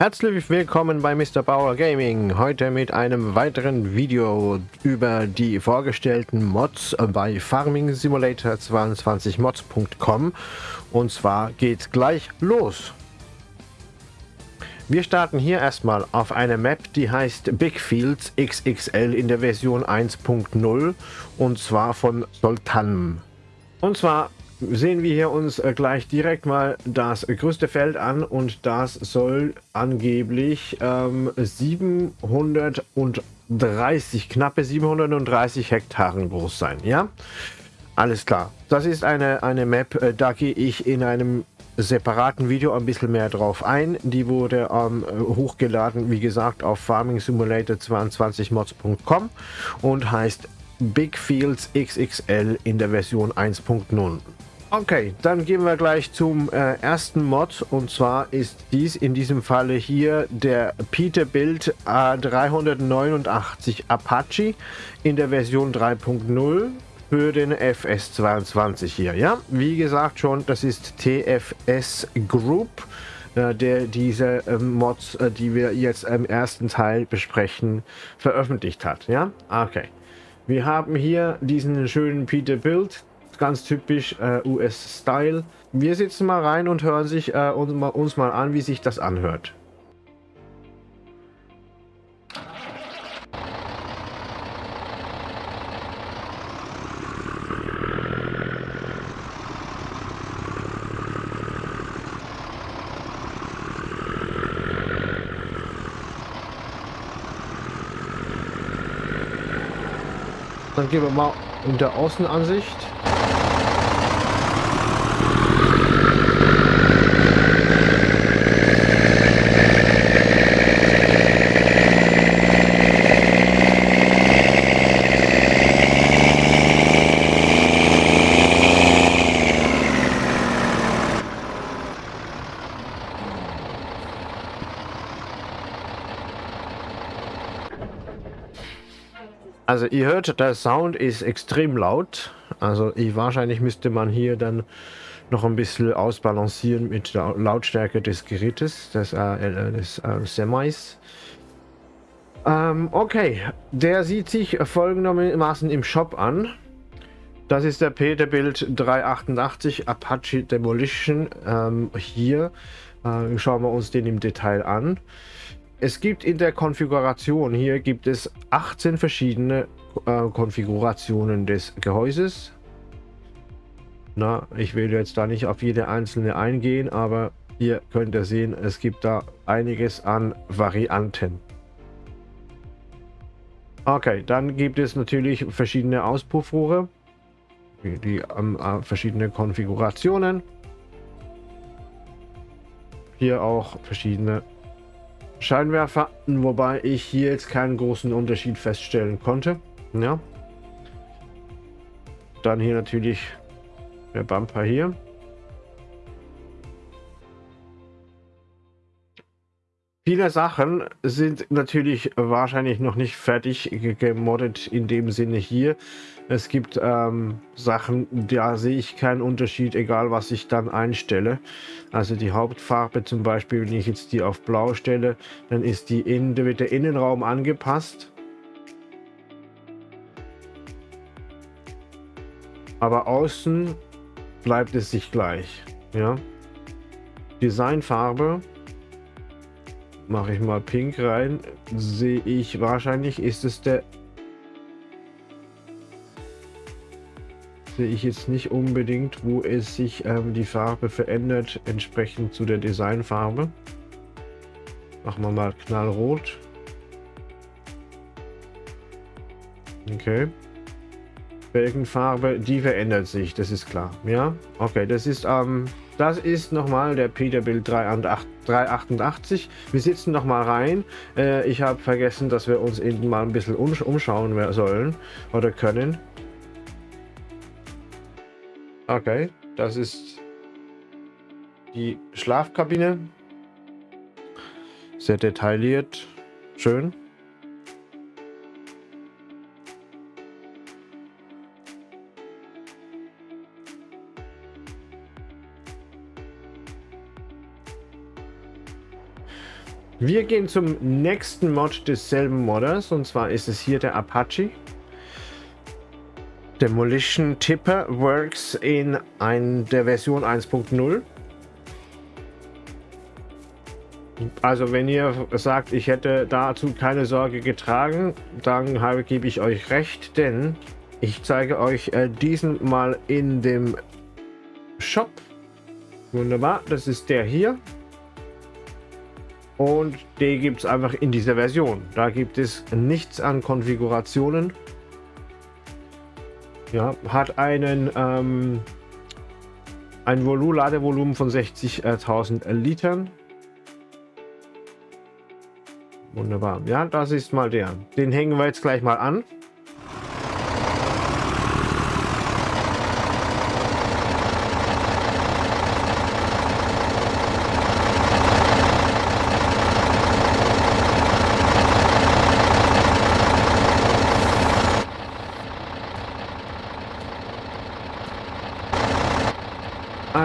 Herzlich willkommen bei Mr. Bauer Gaming. Heute mit einem weiteren Video über die vorgestellten Mods bei Farming Simulator 22 mods.com und zwar geht's gleich los. Wir starten hier erstmal auf eine Map, die heißt Big Fields XXL in der Version 1.0 und zwar von Soltan. Und zwar sehen wir hier uns äh, gleich direkt mal das größte Feld an und das soll angeblich ähm, 730, knappe 730 Hektaren groß sein, ja? Alles klar. Das ist eine, eine Map, äh, da gehe ich in einem separaten Video ein bisschen mehr drauf ein. Die wurde ähm, hochgeladen, wie gesagt, auf Farming Simulator 22mods.com und heißt Big Fields XXL in der Version 1.0. Okay, dann gehen wir gleich zum äh, ersten Mod und zwar ist dies in diesem Falle hier der Peterbilt A389 Apache in der Version 3.0 für den FS22 hier. Ja, wie gesagt schon, das ist TFS Group, äh, der diese äh, Mods, äh, die wir jetzt im ersten Teil besprechen, veröffentlicht hat. Ja, okay. Wir haben hier diesen schönen Peterbilt, ganz typisch äh, US-Style. Wir sitzen mal rein und hören sich äh, uns, mal, uns mal an, wie sich das anhört. Dann gehen wir mal in der Außenansicht. Also ihr hört, der Sound ist extrem laut. Also ich, wahrscheinlich müsste man hier dann noch ein bisschen ausbalancieren mit der Lautstärke des Gerätes, des, äh, des äh, Semis. Ähm, okay, der sieht sich folgendermaßen im Shop an. Das ist der Peterbilt 388 Apache Demolition. Ähm, hier äh, schauen wir uns den im Detail an. Es gibt in der Konfiguration, hier gibt es 18 verschiedene äh, Konfigurationen des Gehäuses. Na, ich will jetzt da nicht auf jede einzelne eingehen, aber hier könnt ihr sehen, es gibt da einiges an Varianten. Okay, dann gibt es natürlich verschiedene Auspuffrohre, die ähm, äh, verschiedene Konfigurationen. Hier auch verschiedene Scheinwerfer, wobei ich hier jetzt keinen großen Unterschied feststellen konnte. Ja. Dann hier natürlich der Bumper hier. Viele Sachen sind natürlich wahrscheinlich noch nicht fertig gemoddet in dem Sinne hier. Es gibt ähm, Sachen, da sehe ich keinen Unterschied, egal was ich dann einstelle. Also die Hauptfarbe zum Beispiel, wenn ich jetzt die auf blau stelle, dann ist die in, wird der Innenraum angepasst. Aber außen bleibt es sich gleich. Ja. Designfarbe mache ich mal pink rein, sehe ich wahrscheinlich ist es der sehe ich jetzt nicht unbedingt, wo es sich ähm, die Farbe verändert, entsprechend zu der Designfarbe. Machen wir mal knallrot. Okay. Felgenfarbe, die verändert sich, das ist klar. Ja, okay, das ist ähm, das ist nochmal der Peterbilt 388. Wir sitzen nochmal rein. Äh, ich habe vergessen, dass wir uns eben mal ein bisschen umschauen sollen oder können. Okay, das ist die Schlafkabine. Sehr detailliert. Schön. Wir gehen zum nächsten Mod desselben Modders und zwar ist es hier der Apache. Demolition Tipper Works in ein, der Version 1.0. Also wenn ihr sagt, ich hätte dazu keine Sorge getragen, dann habe, gebe ich euch recht, denn ich zeige euch äh, diesen mal in dem Shop. Wunderbar, das ist der hier. Und den gibt es einfach in dieser Version. Da gibt es nichts an Konfigurationen. Ja, hat einen ähm, ein Volu Ladevolumen von 60.000 Litern. Wunderbar. Ja, das ist mal der. Den hängen wir jetzt gleich mal an.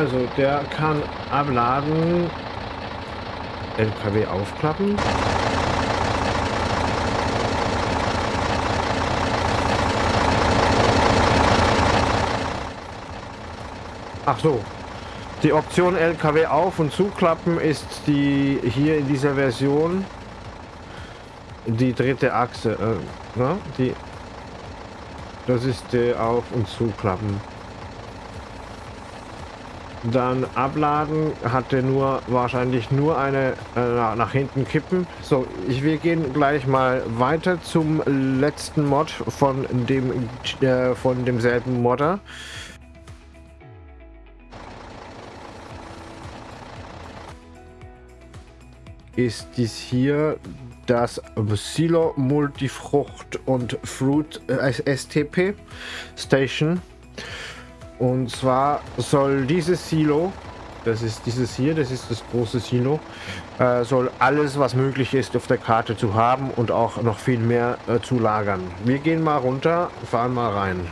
Also, der kann abladen, LKW aufklappen. Ach so. Die Option LKW auf und zuklappen ist die hier in dieser Version die dritte Achse. Äh, ne? die, das ist die Auf- und Zuklappen. Dann abladen hatte nur wahrscheinlich nur eine äh, nach hinten kippen. So, ich, wir gehen gleich mal weiter zum letzten Mod von dem äh, von demselben Modder. Ist dies hier das Silo Multifrucht und Fruit äh, STP Station. Und zwar soll dieses Silo, das ist dieses hier, das ist das große Silo, äh, soll alles, was möglich ist, auf der Karte zu haben und auch noch viel mehr äh, zu lagern. Wir gehen mal runter, fahren mal rein.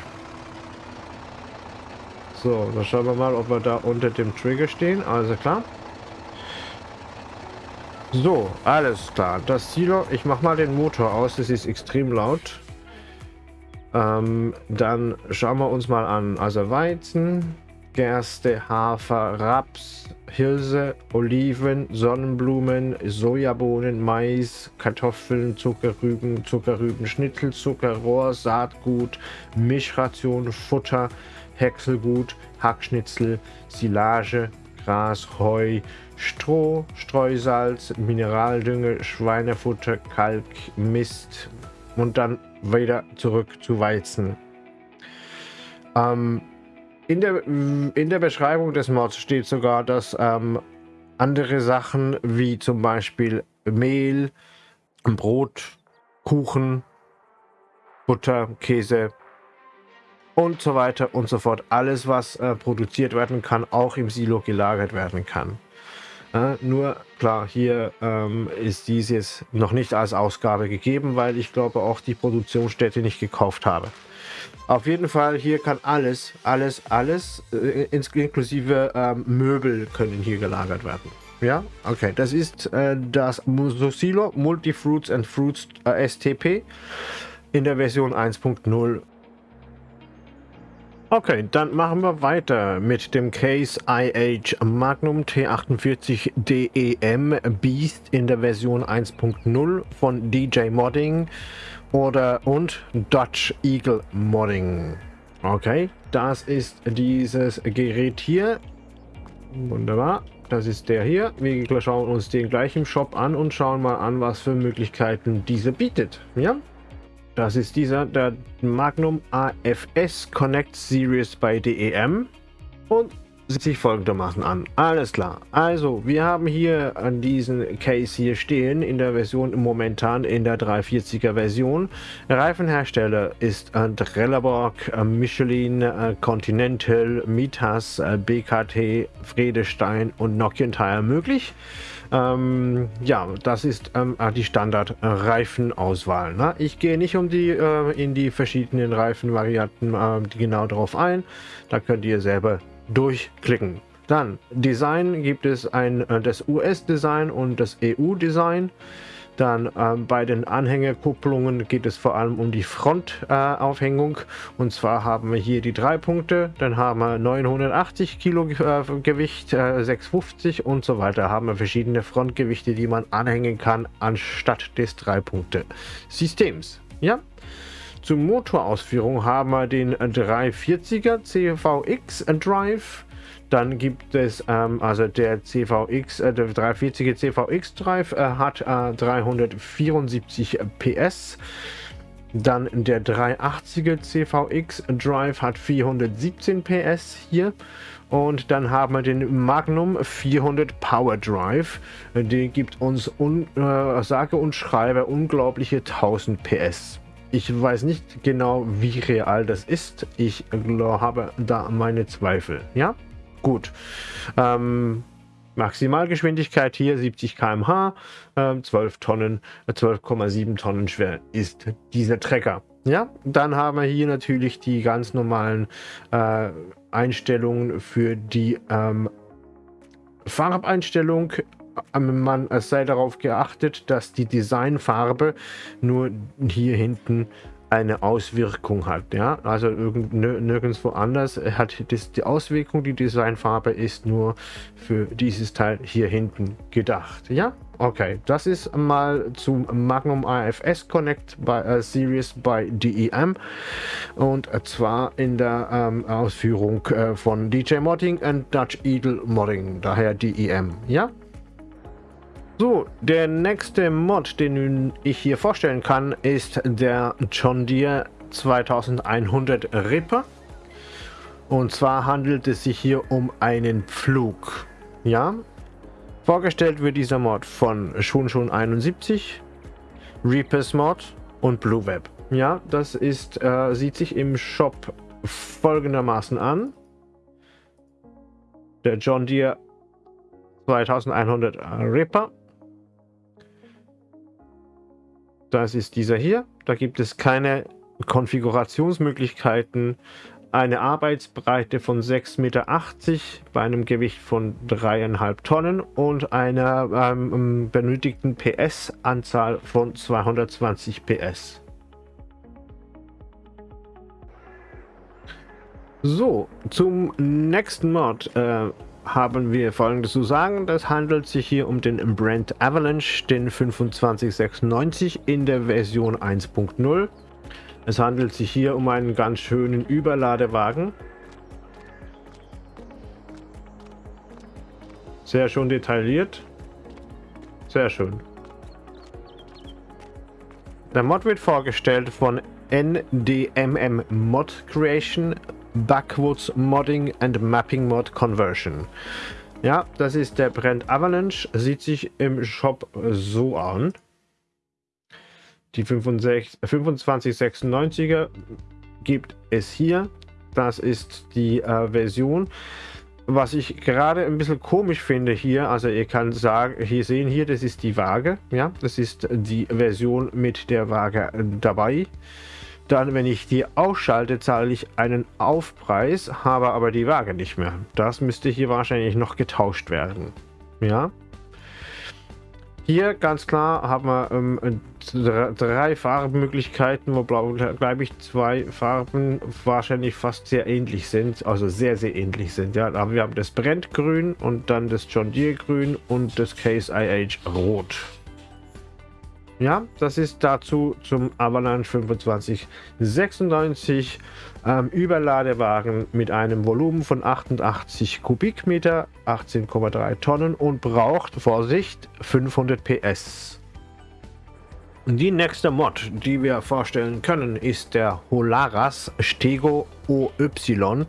So, dann schauen wir mal, ob wir da unter dem Trigger stehen. Also klar. So, alles klar. Das Silo, ich mache mal den Motor aus, das ist extrem laut. Ähm, dann schauen wir uns mal an. Also Weizen, Gerste, Hafer, Raps, Hirse, Oliven, Sonnenblumen, Sojabohnen, Mais, Kartoffeln, Zuckerrüben, Zuckerrübenschnitzel, Zuckerrohr, Saatgut, Mischration, Futter, Häckselgut, Hackschnitzel, Silage, Gras, Heu, Stroh, Streusalz, Mineraldünger, Schweinefutter, Kalk, Mist und dann wieder zurück zu Weizen. Ähm, in, der, in der Beschreibung des Mods steht sogar, dass ähm, andere Sachen wie zum Beispiel Mehl, Brot, Kuchen, Butter, Käse und so weiter und so fort, alles was äh, produziert werden kann, auch im Silo gelagert werden kann. Äh, nur klar, hier ähm, ist dies jetzt noch nicht als Ausgabe gegeben, weil ich glaube auch die Produktionsstätte nicht gekauft habe. Auf jeden Fall, hier kann alles, alles, alles, äh, inklusive ähm, Möbel können hier gelagert werden. Ja, okay, das ist äh, das Musosilo Multifruits and Fruits äh, STP in der Version 1.0 Okay, dann machen wir weiter mit dem Case IH Magnum T48 DEM Beast in der Version 1.0 von DJ Modding oder und Dutch Eagle Modding. Okay, das ist dieses Gerät hier. Wunderbar, das ist der hier. Wir schauen uns den gleich im Shop an und schauen mal an, was für Möglichkeiten diese bietet. Ja, das ist dieser, der Magnum AFS Connect Series bei DEM und sieht sich folgendermaßen an. Alles klar. Also, wir haben hier an diesen Case hier stehen in der Version momentan in der 340er Version. Reifenhersteller ist Trelleborg, Michelin, äh, Continental, Mitas, äh, BKT, Fredestein und Nokian Tire möglich. Ähm, ja, das ist ähm, ah, die Standard-Reifenauswahl. Ne? Ich gehe nicht um die äh, in die verschiedenen Reifenvarianten äh, genau drauf ein. Da könnt ihr selber durchklicken. Dann Design gibt es ein, äh, das US-Design und das EU-Design. Dann äh, bei den Anhängerkupplungen geht es vor allem um die Frontaufhängung. Äh, und zwar haben wir hier die drei Punkte. Dann haben wir 980 Kilo äh, Gewicht, 650 äh, und so weiter. Haben wir verschiedene Frontgewichte, die man anhängen kann, anstatt des drei Punkte Systems. Ja. Zur Motorausführung haben wir den 340er CVX Drive dann gibt es, ähm, also der CVX, äh, der 340er CVX Drive äh, hat äh, 374 PS. Dann der 380er CVX Drive hat 417 PS hier. Und dann haben wir den Magnum 400 Power Drive. Der gibt uns, un, äh, sage und schreibe, unglaubliche 1000 PS. Ich weiß nicht genau, wie real das ist. Ich habe da meine Zweifel. Ja? Gut. Ähm, Maximalgeschwindigkeit hier 70 km/h, äh, 12 Tonnen, 12,7 Tonnen schwer ist dieser Trecker. Ja, dann haben wir hier natürlich die ganz normalen äh, Einstellungen für die ähm, Farbeinstellung. Ähm, man, es sei darauf geachtet, dass die Designfarbe nur hier hinten eine Auswirkung hat. Ja, also nirgendwo anders hat das die Auswirkung. Die Designfarbe ist nur für dieses Teil hier hinten gedacht. Ja, okay, das ist mal zum Magnum AFS Connect bei äh, Series bei DEM und zwar in der ähm, Ausführung äh, von DJ Modding und Dutch Eagle Modding, daher DEM. Ja, so, der nächste Mod, den ich hier vorstellen kann, ist der John Deere 2100 Ripper. Und zwar handelt es sich hier um einen Pflug. Ja, vorgestellt wird dieser Mod von Shunshun 71, Reapers Mod und Blue Web. Ja, das ist, äh, sieht sich im Shop folgendermaßen an. Der John Deere 2100 Ripper Das ist dieser hier. Da gibt es keine Konfigurationsmöglichkeiten. Eine Arbeitsbreite von 6,80 Meter bei einem Gewicht von 3,5 Tonnen und einer ähm, benötigten PS-Anzahl von 220 PS. So, zum nächsten Mod. Äh, haben wir folgendes zu sagen. Das handelt sich hier um den Brand Avalanche, den 2596 in der Version 1.0. Es handelt sich hier um einen ganz schönen Überladewagen. Sehr schön detailliert. Sehr schön. Der Mod wird vorgestellt von NDMM Mod Creation Backwards Modding and Mapping Mod Conversion. Ja, das ist der Brand Avalanche. Sieht sich im Shop so an. Die 2596er gibt es hier. Das ist die äh, Version. Was ich gerade ein bisschen komisch finde hier, also ihr kann sagen, hier sehen hier, das ist die Waage. Ja, das ist die Version mit der Waage dabei. Dann, wenn ich die ausschalte, zahle ich einen Aufpreis, habe aber die Waage nicht mehr. Das müsste hier wahrscheinlich noch getauscht werden. Ja. Hier ganz klar haben wir ähm, drei Farbmöglichkeiten, wo glaube ich zwei Farben wahrscheinlich fast sehr ähnlich sind, also sehr sehr ähnlich sind. Ja, wir haben das Brenngrün und dann das John Deere Grün und das Case IH Rot. Ja, das ist dazu zum Avalanche 2596 ähm, Überladewagen mit einem Volumen von 88 Kubikmeter, 18,3 Tonnen und braucht, Vorsicht, 500 PS. Die nächste Mod, die wir vorstellen können, ist der Holaras Stego OY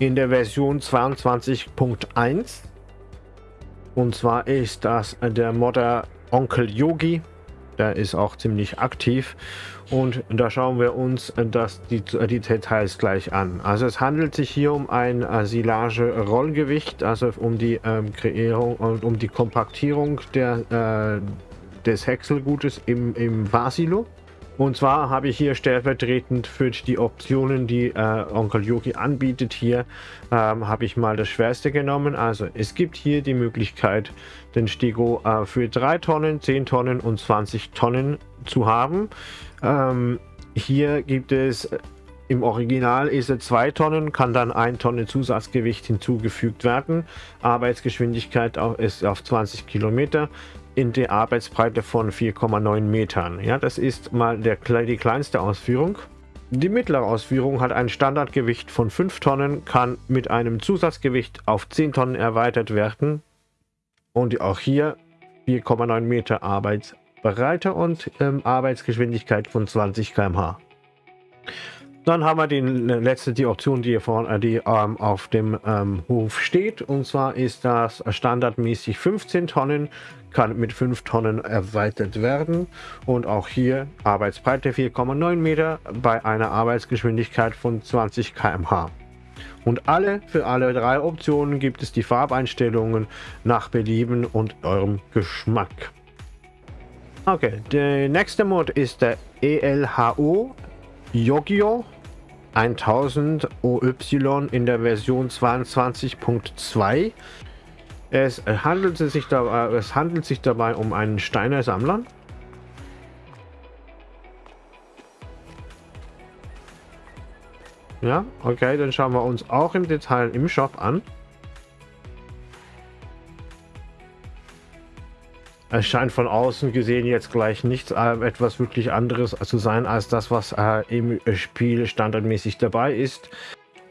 in der Version 22.1. Und zwar ist das der Modder Onkel Yogi der ist auch ziemlich aktiv und da schauen wir uns das, die, die Details gleich an. Also es handelt sich hier um ein Silage-Rollgewicht, also um die ähm, Kreierung und um die Kompaktierung der, äh, des Häckselgutes im, im Vasilo. Und zwar habe ich hier stellvertretend für die Optionen, die äh, Onkel Yogi anbietet, hier ähm, habe ich mal das Schwerste genommen. Also es gibt hier die Möglichkeit, den Stego äh, für 3 Tonnen, 10 Tonnen und 20 Tonnen zu haben. Ähm, hier gibt es im Original ist er 2 Tonnen, kann dann 1 Tonne Zusatzgewicht hinzugefügt werden. Arbeitsgeschwindigkeit ist auf 20 Kilometer in der Arbeitsbreite von 4,9 Metern. Ja, das ist mal der, die kleinste Ausführung. Die mittlere Ausführung hat ein Standardgewicht von 5 Tonnen, kann mit einem Zusatzgewicht auf 10 Tonnen erweitert werden. Und auch hier 4,9 Meter Arbeitsbreite und ähm, Arbeitsgeschwindigkeit von 20 km/h. Dann haben wir die letzte die Option, die hier vorne, die ähm, auf dem ähm, Hof steht. Und zwar ist das standardmäßig 15 Tonnen, kann mit 5 Tonnen erweitert werden. Und auch hier Arbeitsbreite 4,9 Meter bei einer Arbeitsgeschwindigkeit von 20 km/h. Und alle für alle drei Optionen gibt es die Farbeinstellungen nach Belieben und eurem Geschmack. Okay, der nächste Mod ist der ELHO Yogio 1000 OY in der Version 22.2. Es handelt sich dabei, es handelt sich dabei um einen Steiner Sammler. Ja, okay, dann schauen wir uns auch im Detail im Shop an. Es scheint von außen gesehen jetzt gleich nichts äh, etwas wirklich anderes zu sein als das, was äh, im Spiel standardmäßig dabei ist.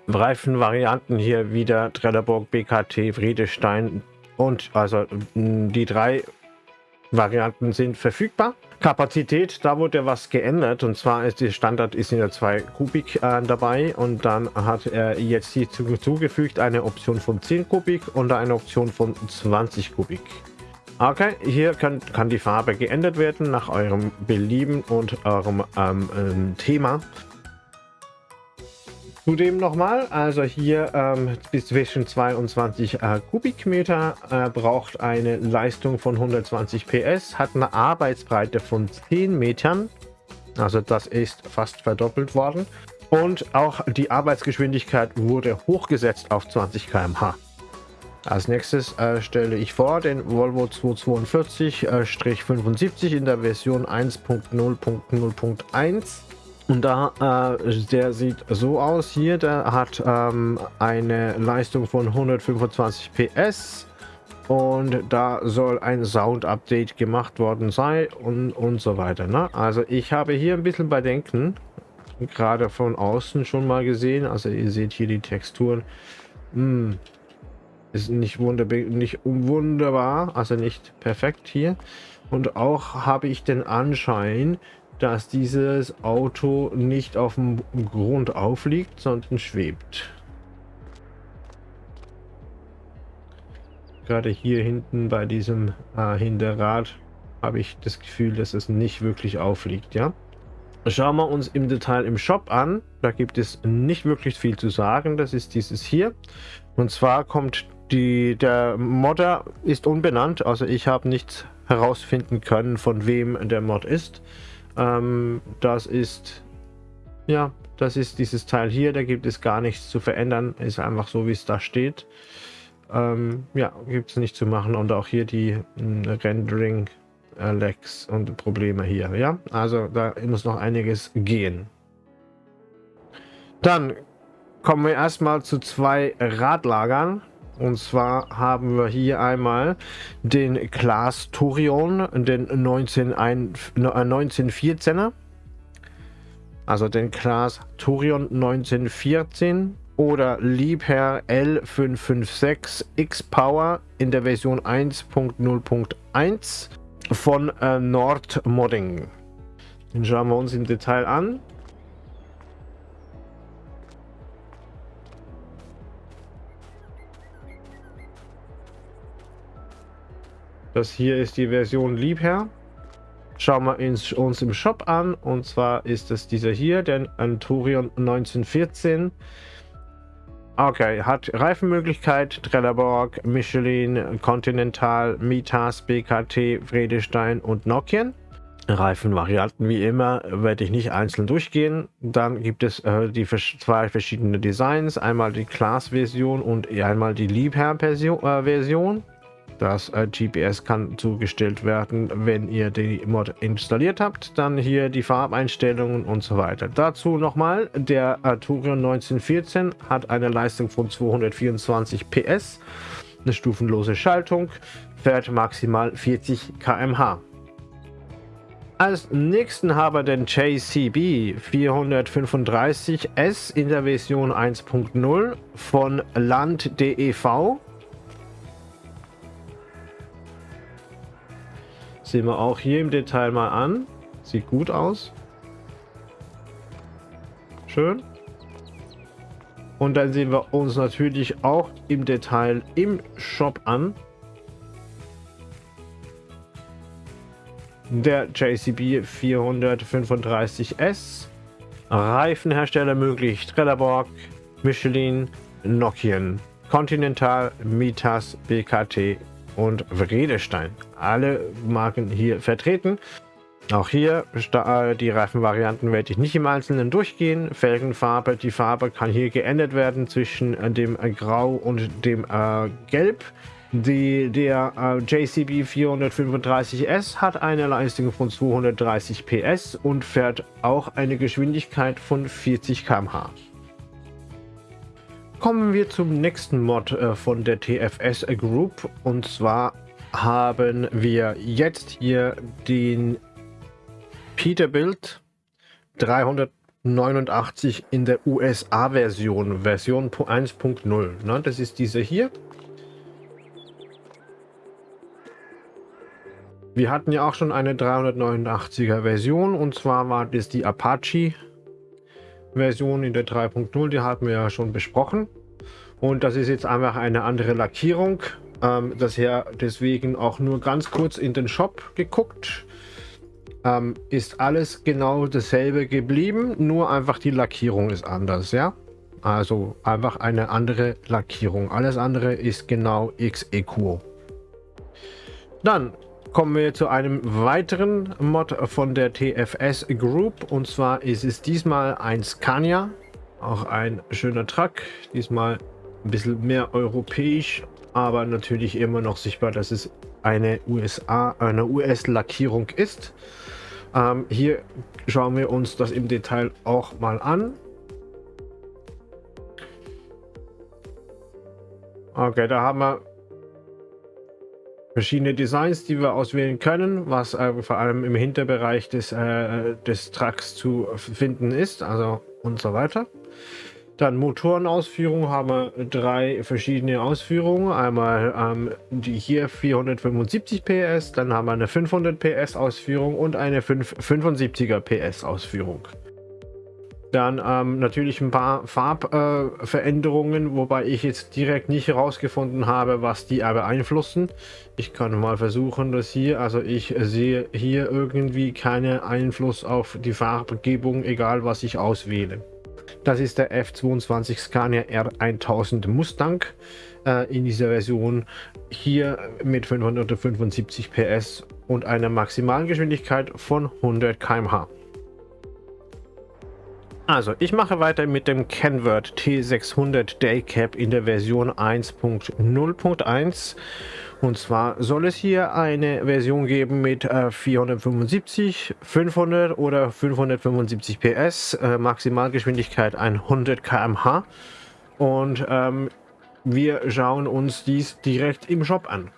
Reifenvarianten hier wieder Trelleborg, BKT, Friedestein und also die drei Varianten sind verfügbar. Kapazität, da wurde was geändert und zwar ist der Standard ist in der 2 Kubik äh, dabei und dann hat er jetzt hier zugefügt eine Option von 10 Kubik und eine Option von 20 Kubik. Okay, hier kann, kann die Farbe geändert werden nach eurem Belieben und eurem ähm, ähm, Thema. Zudem nochmal, also hier ähm, zwischen 22 äh, Kubikmeter äh, braucht eine Leistung von 120 PS, hat eine Arbeitsbreite von 10 Metern, also das ist fast verdoppelt worden. Und auch die Arbeitsgeschwindigkeit wurde hochgesetzt auf 20 km/h. Als nächstes äh, stelle ich vor den Volvo 242-75 äh, in der Version 1.0.0.1. Und da, äh, der sieht so aus hier, der hat ähm, eine Leistung von 125 PS und da soll ein Sound-Update gemacht worden sein und, und so weiter. Ne? Also ich habe hier ein bisschen Bedenken, gerade von außen schon mal gesehen. Also ihr seht hier die Texturen. Hm, ist nicht, nicht wunderbar, also nicht perfekt hier. Und auch habe ich den Anschein, dass dieses Auto nicht auf dem Grund aufliegt, sondern schwebt. Gerade hier hinten bei diesem äh, Hinterrad habe ich das Gefühl, dass es nicht wirklich aufliegt, ja. Schauen wir uns im Detail im Shop an. Da gibt es nicht wirklich viel zu sagen. Das ist dieses hier. Und zwar kommt die, der Modder ist unbenannt, also ich habe nichts herausfinden können, von wem der Mod ist. Ähm, das ist, ja, das ist dieses Teil hier, da gibt es gar nichts zu verändern, ist einfach so, wie es da steht. Ähm, ja, gibt es nicht zu machen und auch hier die äh, Rendering äh, Lags und Probleme hier, ja. Also da muss noch einiges gehen. Dann kommen wir erstmal zu zwei Radlagern. Und zwar haben wir hier einmal den Klaas Torion, den 19, 1914er. Äh, also den Klaas Torion 1914 oder Liebherr L556 X-Power in der Version 1.0.1 von äh, Nord Modding. Den schauen wir uns im Detail an. Das hier ist die Version Liebherr. Schauen wir uns im Shop an. Und zwar ist es dieser hier, der Anturion 1914. Okay, hat Reifenmöglichkeit, Trelleborg, Michelin, Continental, Mitas, BKT, Vredestein und Nokian. Reifenvarianten wie immer werde ich nicht einzeln durchgehen. Dann gibt es äh, die zwei verschiedene Designs, einmal die Class-Version und einmal die Liebherr-Version. Das äh, GPS kann zugestellt werden, wenn ihr die Mod installiert habt. Dann hier die Farbeinstellungen und so weiter. Dazu nochmal, der Arturion 1914 hat eine Leistung von 224 PS, eine stufenlose Schaltung, fährt maximal 40 km/h. Als nächsten haben wir den JCB 435S in der Version 1.0 von Land.dev. Sehen wir auch hier im Detail mal an. Sieht gut aus. Schön. Und dann sehen wir uns natürlich auch im Detail im Shop an. der JCB 435S. Reifenhersteller möglich Trelleborg, Michelin, Nokian, Continental, Mitas, BKT und Vredestein. Alle Marken hier vertreten. Auch hier äh, die Reifenvarianten werde ich nicht im Einzelnen durchgehen. Felgenfarbe, die Farbe kann hier geändert werden zwischen dem Grau und dem äh, Gelb. Die, der äh, JCB 435S hat eine Leistung von 230 PS und fährt auch eine Geschwindigkeit von 40 km/h. Kommen wir zum nächsten Mod äh, von der TFS Group und zwar haben wir jetzt hier den Peterbilt 389 in der USA-Version, Version 1.0. Das ist diese hier. Wir hatten ja auch schon eine 389er Version und zwar war das die Apache Version in der 3.0, die hatten wir ja schon besprochen. Und das ist jetzt einfach eine andere Lackierung. Ähm, das her deswegen auch nur ganz kurz in den Shop geguckt. Ähm, ist alles genau dasselbe geblieben, nur einfach die Lackierung ist anders, ja. Also einfach eine andere Lackierung. Alles andere ist genau XEQO. Dann kommen wir zu einem weiteren Mod von der TFS Group. Und zwar ist es diesmal ein Scania. Auch ein schöner Truck. Diesmal ein bisschen mehr europäisch, aber natürlich immer noch sichtbar, dass es eine USA, eine US-Lackierung ist. Ähm, hier schauen wir uns das im Detail auch mal an. Okay, da haben wir verschiedene Designs, die wir auswählen können, was äh, vor allem im Hinterbereich des, äh, des Trucks zu finden ist, also und so weiter. Dann Motorenausführung haben wir drei verschiedene Ausführungen. Einmal ähm, die hier 475 PS, dann haben wir eine 500 PS Ausführung und eine 575er PS Ausführung. Dann ähm, natürlich ein paar Farbveränderungen, äh, wobei ich jetzt direkt nicht herausgefunden habe, was die beeinflussen. Ich kann mal versuchen, das hier, also ich sehe hier irgendwie keinen Einfluss auf die Farbgebung, egal was ich auswähle. Das ist der F22 Scania R1000 Mustang äh, in dieser Version hier mit 575 PS und einer Maximalgeschwindigkeit von 100 km/h. Also, ich mache weiter mit dem Kenword T600 Daycap in der Version 1.0.1. Und zwar soll es hier eine Version geben mit äh, 475, 500 oder 575 PS, äh, Maximalgeschwindigkeit 100 km/h. Und ähm, wir schauen uns dies direkt im Shop an.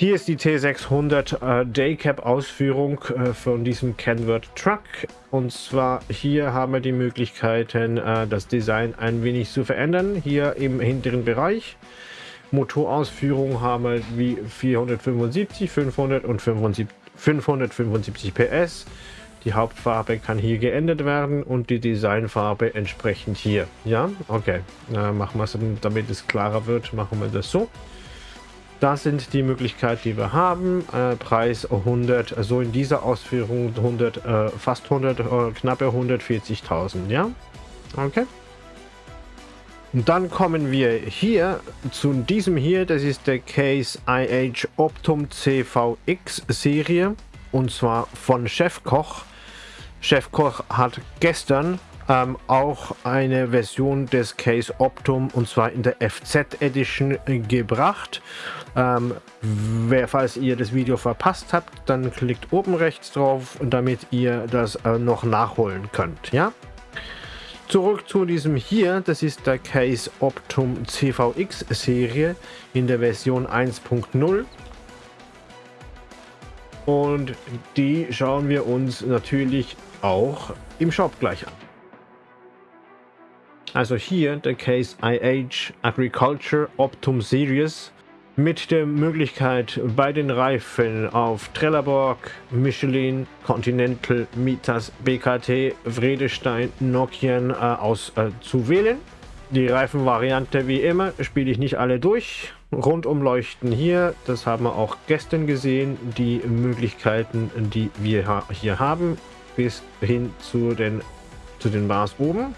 Hier ist die T600 äh, Daycap Ausführung äh, von diesem Kenworth Truck. Und zwar hier haben wir die Möglichkeiten, äh, das Design ein wenig zu verändern. Hier im hinteren Bereich. Motorausführung haben wir wie 475, 500 und 575 PS. Die Hauptfarbe kann hier geändert werden und die Designfarbe entsprechend hier. Ja, okay. Äh, machen wir es, damit es klarer wird, machen wir das so. Das sind die Möglichkeiten, die wir haben. Äh, Preis 100, also in dieser Ausführung 100, äh, fast 100, äh, knappe 140.000, ja? Okay. Und dann kommen wir hier zu diesem hier, das ist der Case IH Optum CVX Serie und zwar von Chefkoch. Chefkoch hat gestern ähm, auch eine Version des Case Optum und zwar in der FZ Edition gebracht. Ähm, wer, falls ihr das Video verpasst habt, dann klickt oben rechts drauf, damit ihr das äh, noch nachholen könnt. Ja. Zurück zu diesem hier, das ist der Case Optum CVX Serie in der Version 1.0 und die schauen wir uns natürlich auch im Shop gleich an. Also hier der Case IH Agriculture Optum Series mit der Möglichkeit bei den Reifen auf Trelleborg, Michelin, Continental, Mitas, BKT, Vredestein, Nokian äh, auszuwählen. Äh, Die Reifenvariante wie immer spiele ich nicht alle durch. Rundumleuchten hier, das haben wir auch gestern gesehen, die Möglichkeiten, die wir hier haben, bis hin zu den, zu den Bars oben.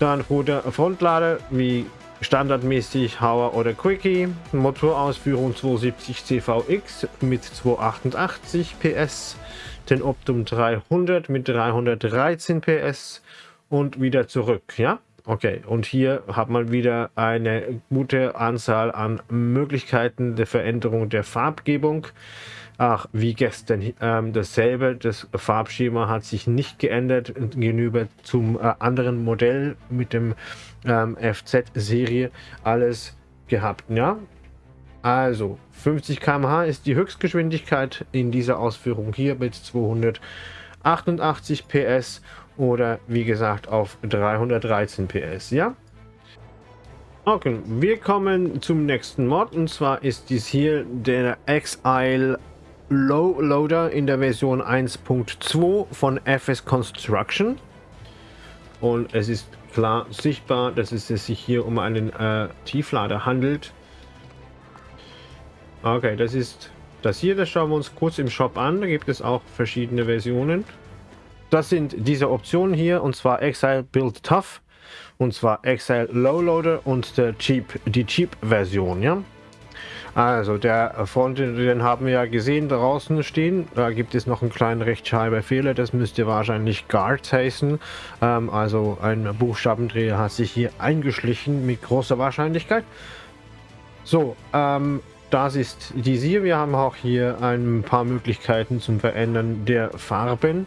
Dann Ruder Frontlader wie standardmäßig Hauer oder Quickie. Motorausführung 270 CVX mit 288 PS. Den Optum 300 mit 313 PS und wieder zurück, ja? Okay, und hier hat man wieder eine gute Anzahl an Möglichkeiten der Veränderung der Farbgebung. Ach, wie gestern ähm, dasselbe. Das Farbschema hat sich nicht geändert gegenüber zum äh, anderen Modell mit dem ähm, FZ-Serie. Alles gehabt, ja. Also 50 km/h ist die Höchstgeschwindigkeit in dieser Ausführung hier mit 288 PS oder wie gesagt auf 313 PS, ja. Okay, wir kommen zum nächsten Mod und zwar ist dies hier der Exile Low Loader in der Version 1.2 von FS Construction. Und es ist klar sichtbar, dass es sich hier um einen äh, Tieflader handelt. Okay, das ist das hier, das schauen wir uns kurz im Shop an. Da gibt es auch verschiedene Versionen. Das sind diese Optionen hier und zwar Exile Build Tough und zwar Exile Low Loader und der Cheap, die Cheap Version, ja. Also der Front, den haben wir ja gesehen draußen stehen. Da gibt es noch einen kleinen Rechtschreibfehler. Das müsste wahrscheinlich Guards heißen. Ähm, also ein Buchstabendreher hat sich hier eingeschlichen mit großer Wahrscheinlichkeit. So, ähm, das ist die hier. Wir haben auch hier ein paar Möglichkeiten zum Verändern der Farben.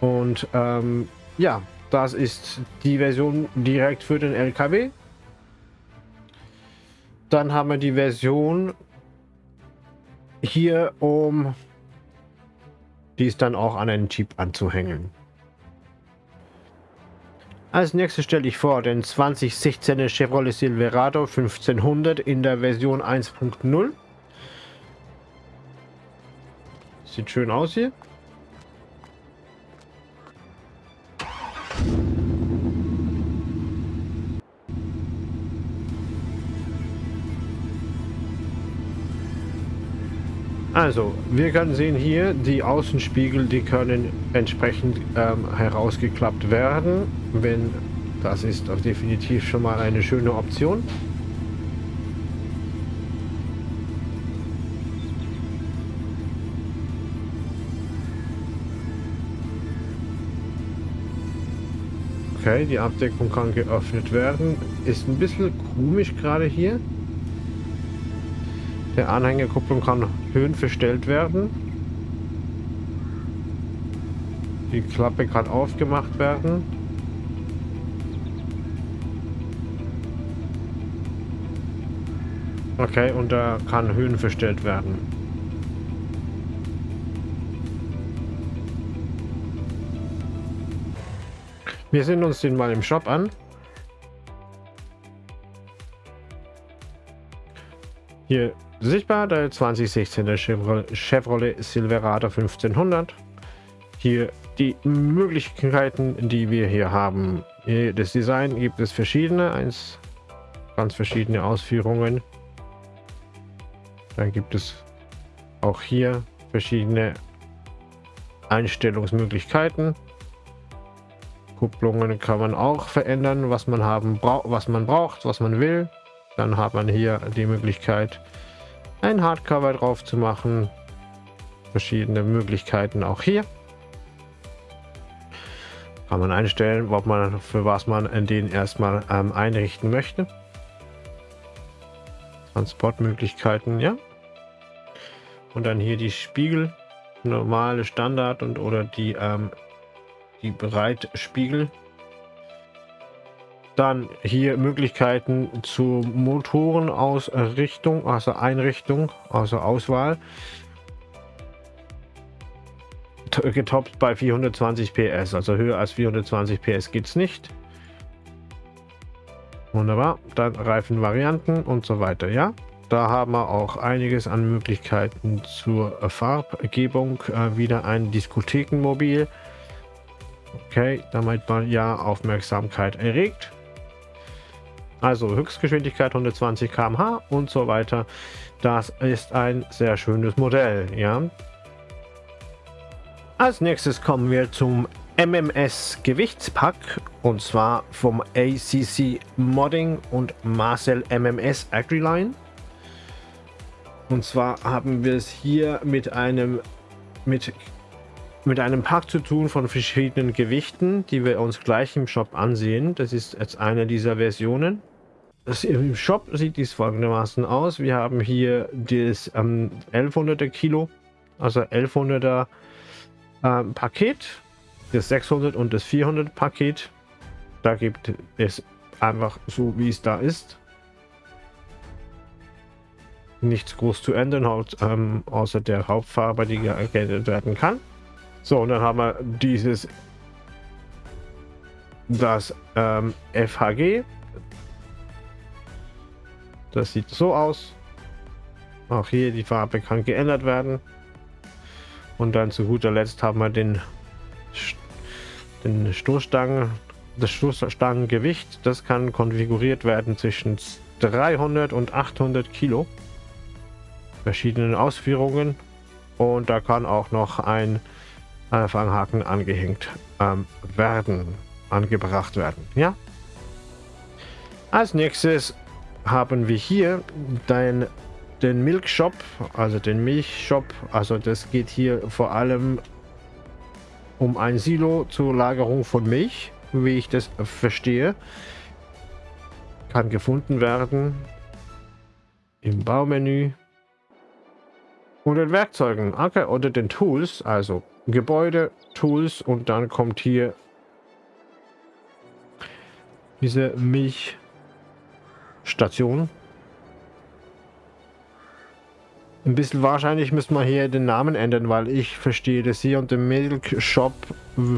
Und ähm, ja, das ist die Version direkt für den LKW. Dann haben wir die Version hier, um dies dann auch an einen Chip anzuhängen. Als nächstes stelle ich vor den 2016er Chevrolet Silverado 1500 in der Version 1.0. Sieht schön aus hier. Also, wir können sehen hier, die Außenspiegel, die können entsprechend ähm, herausgeklappt werden. Wenn das ist definitiv schon mal eine schöne Option. Okay, die Abdeckung kann geöffnet werden. Ist ein bisschen komisch gerade hier. Der Anhängerkupplung kann höhenverstellt werden. Die Klappe kann aufgemacht werden. Okay, und da kann Höhen verstellt werden. Wir sehen uns den mal im Shop an. Hier Sichtbar der 2016er Chevrolet Silverado 1500. Hier die Möglichkeiten, die wir hier haben. Das Design gibt es verschiedene, eins, ganz verschiedene Ausführungen. Dann gibt es auch hier verschiedene Einstellungsmöglichkeiten. Kupplungen kann man auch verändern, was man haben was man braucht, was man will. Dann hat man hier die Möglichkeit, ein Hardcover drauf zu machen. Verschiedene Möglichkeiten auch hier. Kann man einstellen, ob man für was man den erstmal ähm, einrichten möchte. Transportmöglichkeiten, ja. Und dann hier die Spiegel, normale Standard und oder die ähm, die Breitspiegel. Dann hier Möglichkeiten zur Motorenausrichtung, also Einrichtung, also Auswahl. Getoppt bei 420 PS, also höher als 420 PS geht es nicht. Wunderbar, dann Reifenvarianten und so weiter, ja. Da haben wir auch einiges an Möglichkeiten zur Farbgebung. Äh, wieder ein Diskothekenmobil. Okay, damit man ja Aufmerksamkeit erregt. Also Höchstgeschwindigkeit 120 km/h und so weiter. Das ist ein sehr schönes Modell, ja. Als nächstes kommen wir zum MMS Gewichtspack und zwar vom ACC Modding und Marcel MMS Agriline. Und zwar haben wir es hier mit einem mit mit einem Pack zu tun von verschiedenen Gewichten, die wir uns gleich im Shop ansehen. Das ist jetzt eine dieser Versionen. Im Shop sieht dies folgendermaßen aus. Wir haben hier das ähm, 1100er Kilo, also 1100er ähm, Paket, das 600 und das 400 Paket. Da gibt es einfach so, wie es da ist. Nichts groß zu ändern, ähm, außer der Hauptfarbe, die geändert werden kann. So, und dann haben wir dieses, das ähm, FHG. Das sieht so aus. Auch hier die Farbe kann geändert werden. Und dann zu guter Letzt haben wir den, den Stoßstangen, das Stoßstangengewicht. Das kann konfiguriert werden zwischen 300 und 800 Kilo. Verschiedenen Ausführungen. Und da kann auch noch ein Fanghaken angehängt ähm, werden, angebracht werden. Ja. Als nächstes haben wir hier den, den Milk Shop, also den Milchshop. Also das geht hier vor allem um ein Silo zur Lagerung von Milch, wie ich das verstehe. Kann gefunden werden im Baumenü. Und den Werkzeugen, okay, oder den Tools, also Gebäude, Tools und dann kommt hier diese Milchstation. Ein bisschen wahrscheinlich müssen wir hier den Namen ändern, weil ich verstehe das hier und im Milk Shop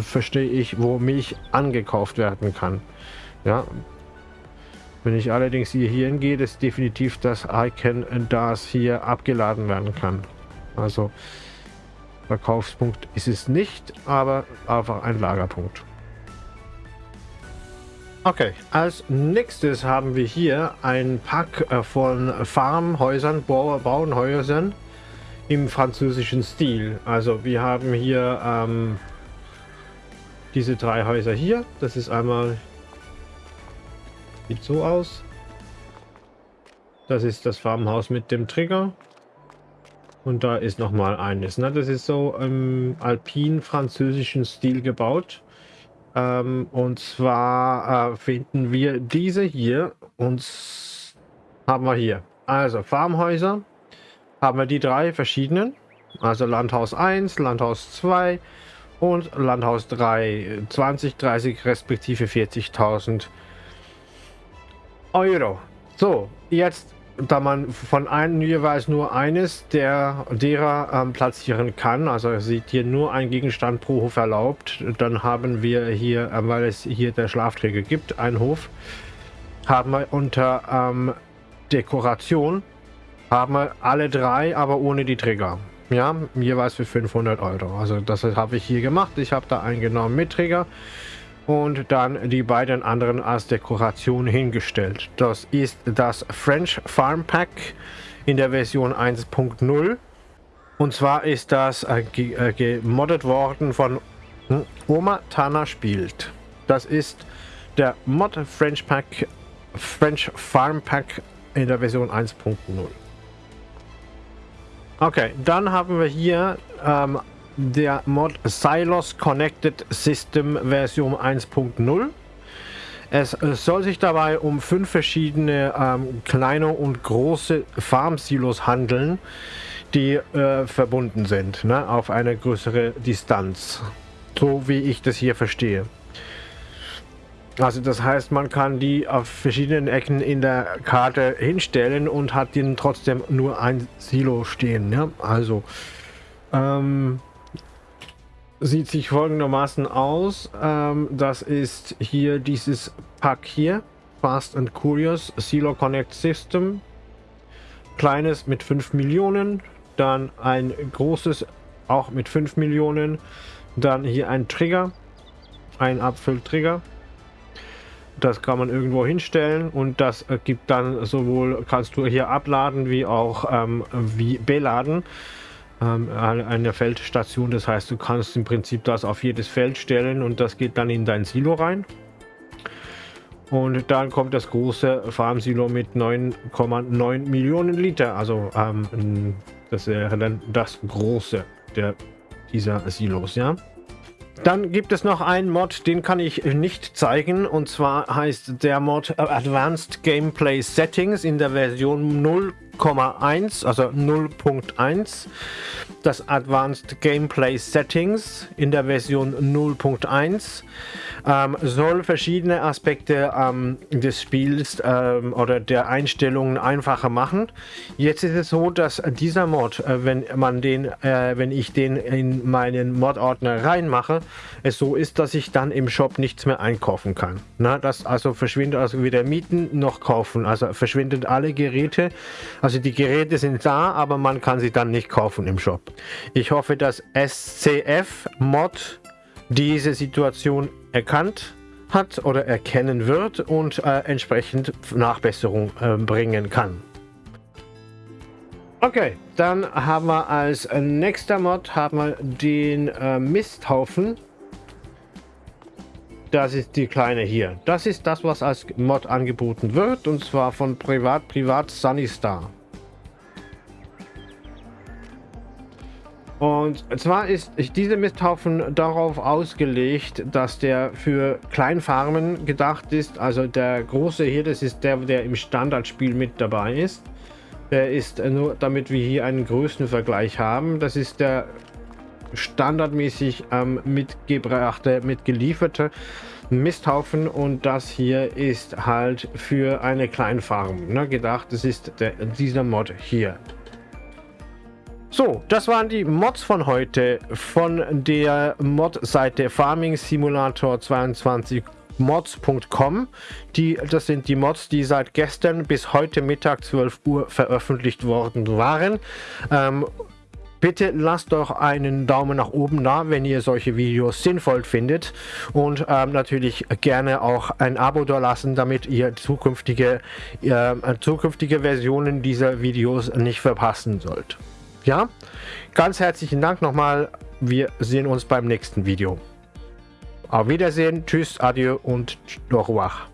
verstehe ich, wo Milch angekauft werden kann. Ja. Wenn ich allerdings hier hingehe, ist definitiv das Icon, das hier abgeladen werden kann. Also Verkaufspunkt ist es nicht, aber einfach ein Lagerpunkt. Okay, als nächstes haben wir hier ein Pack äh, von Farmhäusern, Bauernhäusern im französischen Stil. Also wir haben hier ähm, diese drei Häuser hier. Das ist einmal, sieht so aus. Das ist das Farmhaus mit dem Trigger. Und da ist noch mal eines. Ne? Das ist so im alpin-französischen Stil gebaut. Ähm, und zwar äh, finden wir diese hier. Und haben wir hier. Also Farmhäuser. Haben wir die drei verschiedenen. Also Landhaus 1, Landhaus 2 und Landhaus 3. 20, 30 respektive 40.000 Euro. So, jetzt da man von einem jeweils nur eines der derer ähm, platzieren kann, also sieht hier nur ein Gegenstand pro Hof erlaubt, dann haben wir hier, äh, weil es hier der Schlafträger gibt, einen Hof, haben wir unter ähm, Dekoration, haben wir alle drei, aber ohne die Trigger. Ja, jeweils für 500 Euro. Also das habe ich hier gemacht. Ich habe da eingenommen mit Trigger und dann die beiden anderen als Dekoration hingestellt. Das ist das French Farm Pack in der Version 1.0 und zwar ist das äh, äh, gemoddet worden von hm, Oma Tana spielt. Das ist der Mod French Pack, French Farm Pack in der Version 1.0. Okay, dann haben wir hier ähm, der Mod Silos Connected System Version 1.0. Es soll sich dabei um fünf verschiedene ähm, kleine und große Farm-Silos handeln, die äh, verbunden sind, ne, auf eine größere Distanz. So wie ich das hier verstehe. Also das heißt, man kann die auf verschiedenen Ecken in der Karte hinstellen und hat ihnen trotzdem nur ein Silo stehen. Ja? Also ähm, sieht sich folgendermaßen aus. Ähm, das ist hier dieses Pack hier. Fast and Curious Silo Connect System. Kleines mit 5 Millionen. Dann ein großes auch mit 5 Millionen. Dann hier ein Trigger. Ein Abfülltrigger. Das kann man irgendwo hinstellen und das gibt dann sowohl, kannst du hier abladen wie auch ähm, wie beladen ähm, eine Feldstation. Das heißt, du kannst im Prinzip das auf jedes Feld stellen und das geht dann in dein Silo rein. Und dann kommt das große Farm-Silo mit 9,9 Millionen Liter. Also ähm, das wäre dann das große der, dieser Silos, ja. Dann gibt es noch einen Mod, den kann ich nicht zeigen. Und zwar heißt der Mod Advanced Gameplay Settings in der Version 0,1, also 0.1 das Advanced Gameplay Settings in der Version 0.1 ähm, soll verschiedene Aspekte ähm, des Spiels ähm, oder der Einstellungen einfacher machen. Jetzt ist es so, dass dieser Mod, äh, wenn man den, äh, wenn ich den in meinen Mod-Ordner reinmache, es so ist, dass ich dann im Shop nichts mehr einkaufen kann. Na, das also verschwindet also weder mieten noch kaufen. Also verschwinden alle Geräte. Also die Geräte sind da, aber man kann sie dann nicht kaufen im Shop. Ich hoffe, dass SCF Mod diese Situation erkannt hat oder erkennen wird und äh, entsprechend Nachbesserung äh, bringen kann. Okay, dann haben wir als nächster Mod haben wir den äh, Misthaufen. Das ist die kleine hier. Das ist das, was als Mod angeboten wird und zwar von Privat Privat Sunnystar. Und zwar ist dieser Misthaufen darauf ausgelegt, dass der für Kleinfarmen gedacht ist. Also der große hier, das ist der, der im Standardspiel mit dabei ist. Der ist nur, damit wir hier einen Größenvergleich haben. Das ist der standardmäßig ähm, mitgebrachte, mitgelieferte Misthaufen und das hier ist halt für eine Kleinfarm ne, gedacht. Das ist der, dieser Mod hier. So, das waren die Mods von heute von der Mod-Seite Farming Simulator 22 mods.com. Die, das sind die Mods, die seit gestern bis heute Mittag 12 Uhr veröffentlicht worden waren. Ähm, bitte lasst doch einen Daumen nach oben da, wenn ihr solche Videos sinnvoll findet und ähm, natürlich gerne auch ein Abo da lassen, damit ihr zukünftige, äh, zukünftige Versionen dieser Videos nicht verpassen sollt. Ja, ganz herzlichen Dank nochmal. Wir sehen uns beim nächsten Video. Auf Wiedersehen, tschüss, adieu und au revoir.